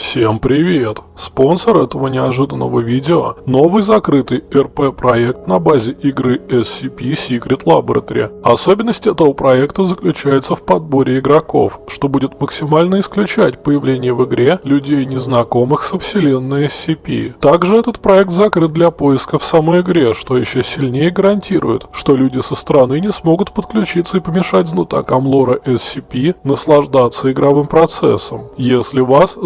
Всем привет! Спонсор этого неожиданного видео – новый закрытый РП-проект на базе игры SCP Secret Laboratory. Особенность этого проекта заключается в подборе игроков, что будет максимально исключать появление в игре людей, незнакомых со вселенной SCP. Также этот проект закрыт для поиска в самой игре, что еще сильнее гарантирует, что люди со стороны не смогут подключиться и помешать знатокам лора SCP наслаждаться игровым процессом. Если вас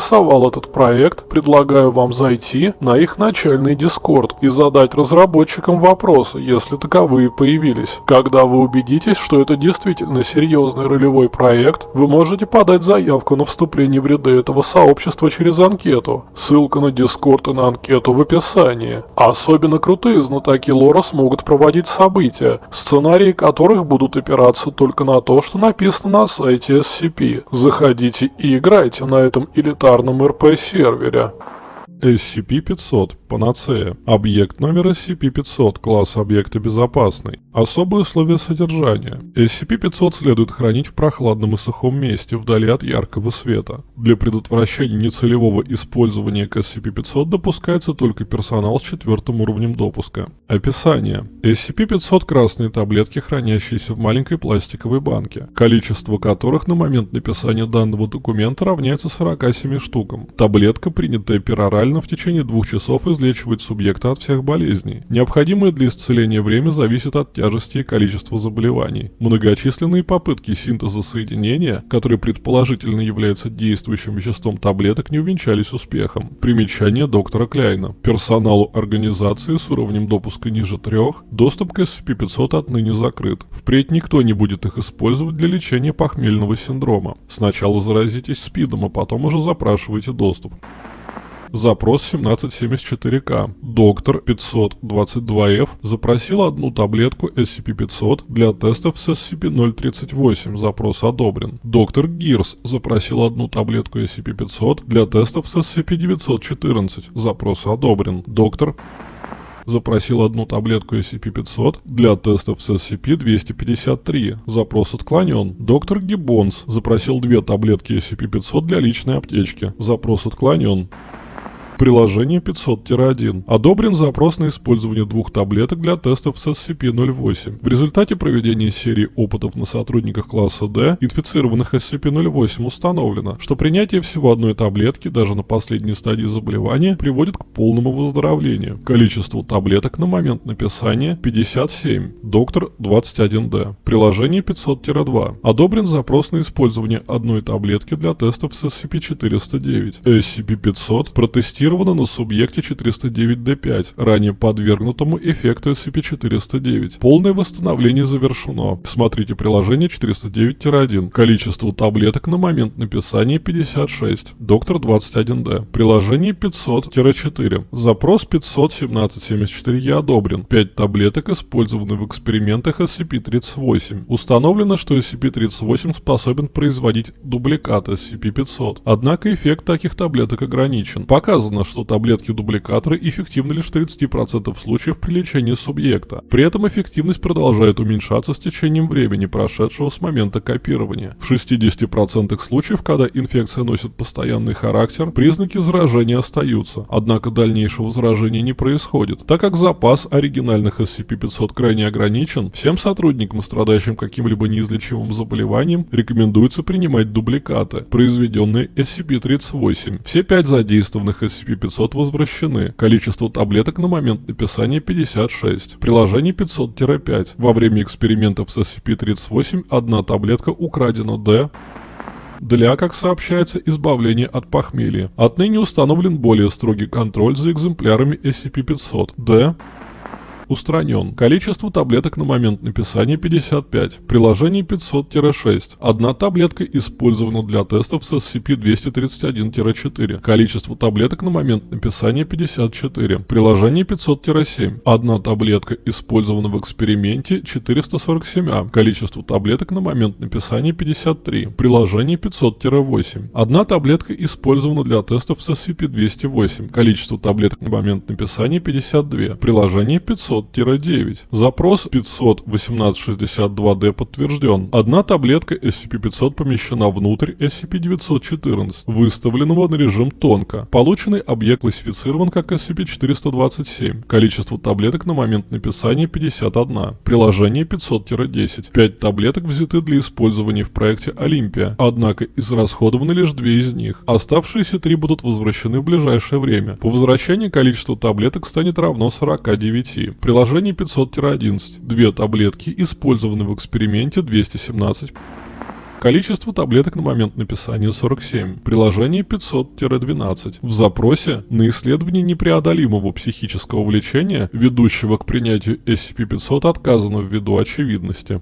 заинтересовал этот проект, предлагаю вам зайти на их начальный дискорд и задать разработчикам вопросы, если таковые появились. Когда вы убедитесь, что это действительно серьезный ролевой проект, вы можете подать заявку на вступление в ряды этого сообщества через анкету. Ссылка на дискорд и на анкету в описании. Особенно крутые знатоки лора смогут проводить события, сценарии которых будут опираться только на то, что написано на сайте SCP. Заходите и играйте на этом элитарном РП-сервере говоря. SCP-500 Панацея. Объект номер SCP-500, класс объекта безопасный. Особые условия содержания. SCP-500 следует хранить в прохладном и сухом месте, вдали от яркого света. Для предотвращения нецелевого использования к SCP-500 допускается только персонал с четвертым уровнем допуска. Описание. SCP-500 красные таблетки, хранящиеся в маленькой пластиковой банке, количество которых на момент написания данного документа равняется 47 штукам. Таблетка, принятая перорально в течение двух часов из излечивать субъекта от всех болезней. Необходимое для исцеления время зависит от тяжести и количества заболеваний. Многочисленные попытки синтеза соединения, которые предположительно являются действующим веществом таблеток, не увенчались успехом. Примечание доктора Кляйна. Персоналу организации с уровнем допуска ниже трех доступ к SCP-500 отныне закрыт. Впредь никто не будет их использовать для лечения похмельного синдрома. Сначала заразитесь СПИДом, а потом уже запрашивайте доступ. Запрос 1774К. Доктор 522F запросил одну таблетку SCP-500 для тестов с SCP-038. Запрос одобрен. Доктор Гирс запросил одну таблетку SCP-500 для тестов с SCP-914. Запрос одобрен. Доктор запросил одну таблетку SCP-500 для тестов с SCP-253. Запрос отклонен. Доктор Гиббонс запросил две таблетки SCP-500 для личной аптечки. Запрос отклонен. Приложение 500-1. Одобрен запрос на использование двух таблеток для тестов с SCP-08. В результате проведения серии опытов на сотрудниках класса D, инфицированных SCP-08, установлено, что принятие всего одной таблетки, даже на последней стадии заболевания, приводит к полному выздоровлению. Количество таблеток на момент написания 57. Доктор 21D. Приложение 500-2. Одобрен запрос на использование одной таблетки для тестов с SCP-409. SCP-500 протестирован зафиксировано на субъекте 409D5, ранее подвергнутому эффекту SCP-409. Полное восстановление завершено. Смотрите приложение 409-1. Количество таблеток на момент написания 56. Доктор 21D. Приложение 500-4. Запрос 51774 одобрен. 5 таблеток использованы в экспериментах SCP-38. Установлено, что SCP-38 способен производить дубликат SCP-500. Однако эффект таких таблеток ограничен. Показано, Доказано, что таблетки-дубликаторы эффективны лишь в 30% случаев при лечении субъекта. При этом эффективность продолжает уменьшаться с течением времени, прошедшего с момента копирования. В 60% случаев, когда инфекция носит постоянный характер, признаки заражения остаются, однако дальнейшего заражения не происходит. Так как запас оригинальных SCP-500 крайне ограничен, всем сотрудникам, страдающим каким-либо неизлечимым заболеванием, рекомендуется принимать дубликаты, произведенные SCP-38. Все пять задействованных SCP SCP-500 возвращены. Количество таблеток на момент написания 56. Приложение 500-5. Во время экспериментов с SCP-38 одна таблетка украдена D для, как сообщается, избавления от похмелья. Отныне установлен более строгий контроль за экземплярами SCP-500. D устранен. Количество таблеток на момент написания 55. Приложение 500-6. Одна таблетка использована для тестов с SCP-231-4. Количество таблеток на момент написания 54. Приложение 500-7. Одна таблетка использована в эксперименте 447А. Количество таблеток на момент написания 53. Приложение 500-8. Одна таблетка использована для тестов с SCP-208. Количество таблеток на момент написания 52. Приложение 500 SCP-500-9. Запрос 500-1862-D подтвержден. Одна таблетка SCP-500 помещена внутрь SCP-914, выставленного на режим тонко. Полученный объект классифицирован как SCP-427. Количество таблеток на момент написания 51. Приложение 500-10. 5 таблеток взяты для использования в проекте Олимпия, однако израсходованы лишь две из них. Оставшиеся три будут возвращены в ближайшее время. По возвращении количество таблеток станет равно 49. Приложение 500-11. Две таблетки использованы в эксперименте 217. Количество таблеток на момент написания 47. Приложение 500-12. В запросе на исследование непреодолимого психического влечения, ведущего к принятию SCP-500, отказано ввиду очевидности.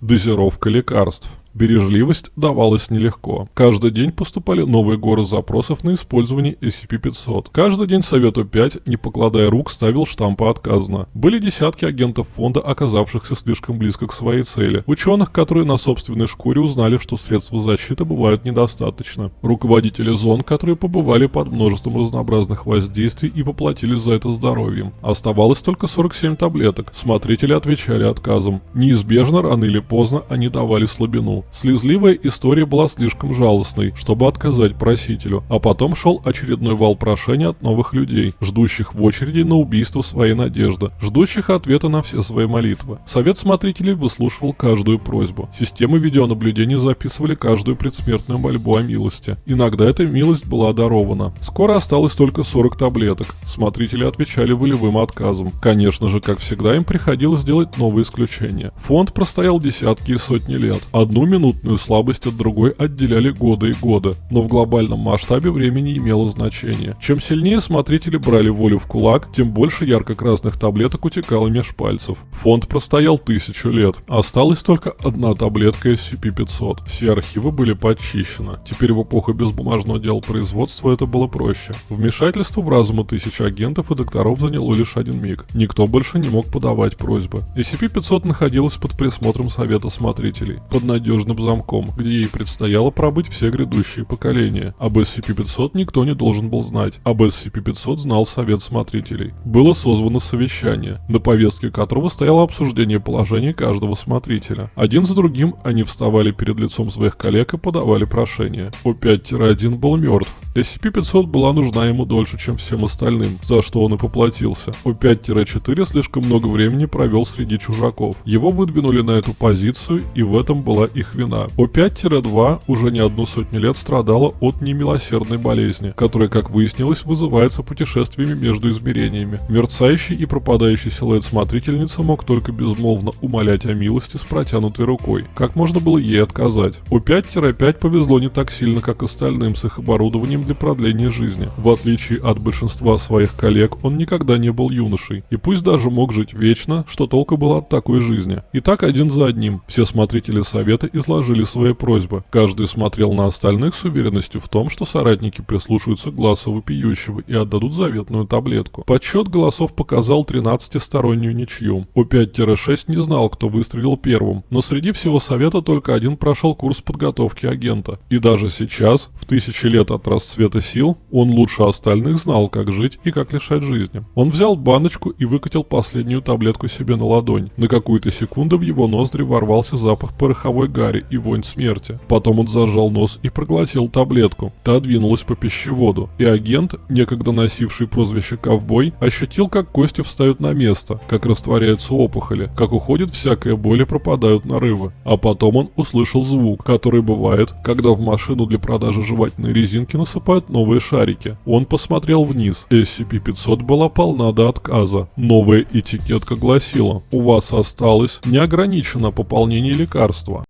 Дозировка лекарств. Бережливость давалась нелегко. Каждый день поступали новые горы запросов на использование SCP-500. Каждый день Совету 5, не покладая рук, ставил штампы отказано. Были десятки агентов фонда, оказавшихся слишком близко к своей цели. Ученых, которые на собственной шкуре узнали, что средств защиты бывают недостаточно. Руководители зон, которые побывали под множеством разнообразных воздействий и поплатились за это здоровьем. Оставалось только 47 таблеток. Смотрители отвечали отказом. Неизбежно, рано или поздно, они давали слабину. Слезливая история была слишком жалостной, чтобы отказать просителю, а потом шел очередной вал прошений от новых людей, ждущих в очереди на убийство своей надежды, ждущих ответа на все свои молитвы. Совет смотрителей выслушивал каждую просьбу. Системы видеонаблюдения записывали каждую предсмертную мольбу о милости. Иногда эта милость была дарована. Скоро осталось только 40 таблеток. Смотрители отвечали волевым отказом. Конечно же, как всегда, им приходилось делать новые исключения. Фонд простоял десятки и сотни лет. Одну минутную слабость от другой отделяли годы и годы, но в глобальном масштабе время не имело значения. Чем сильнее смотрители брали волю в кулак, тем больше ярко-красных таблеток утекало меж пальцев. Фонд простоял тысячу лет. Осталась только одна таблетка SCP-500. Все архивы были подчищены. Теперь в эпоху безбумажного дела производства это было проще. Вмешательство в разумы тысяч агентов и докторов заняло лишь один миг. Никто больше не мог подавать просьбы. SCP-500 находилась под присмотром Совета Смотрителей. Под надежным надежным замком, где ей предстояло пробыть все грядущие поколения. Об SCP-500 никто не должен был знать. Об SCP-500 знал Совет Смотрителей. Было созвано совещание, на повестке которого стояло обсуждение положения каждого смотрителя. Один за другим они вставали перед лицом своих коллег и подавали прошение. О5-1 был мертв. SCP-500 была нужна ему дольше, чем всем остальным, за что он и поплатился. О5-4 слишком много времени провел среди чужаков. Его выдвинули на эту позицию, и в этом была их вина. О5-2 уже не одну сотню лет страдала от немилосердной болезни, которая, как выяснилось, вызывается путешествиями между измерениями. Мерцающий и пропадающий силуэт смотрительницы мог только безмолвно умолять о милости с протянутой рукой. Как можно было ей отказать? О5-5 повезло не так сильно, как остальным с их оборудованием для продления жизни. В отличие от большинства своих коллег, он никогда не был юношей. И пусть даже мог жить вечно, что толку было от такой жизни. И так один за одним. Все смотрители совета изложили свои просьбы. Каждый смотрел на остальных с уверенностью в том, что соратники прислушаются к глазу вопиющего и отдадут заветную таблетку. Подсчет голосов показал 13-стороннюю ничью. У 5-6 не знал, кто выстрелил первым, но среди всего совета только один прошел курс подготовки агента. И даже сейчас, в тысячи лет от расцвета сил, он лучше остальных знал, как жить и как лишать жизни. Он взял баночку и выкатил последнюю таблетку себе на ладонь. На какую-то секунду в его ноздри ворвался запах пороховой гари и вонь смерти. Потом он зажал нос и проглотил таблетку. Та двинулась по пищеводу, и агент, некогда носивший прозвище «ковбой», ощутил, как кости встают на место, как растворяются опухоли, как уходит всякая боль и пропадают нарывы. А потом он услышал звук, который бывает, когда в машину для продажи жевательной резинки насыпают новые шарики. Он посмотрел вниз. SCP-500 была полна до отказа. Новая этикетка гласила «У вас осталось неограниченное пополнение лекарства».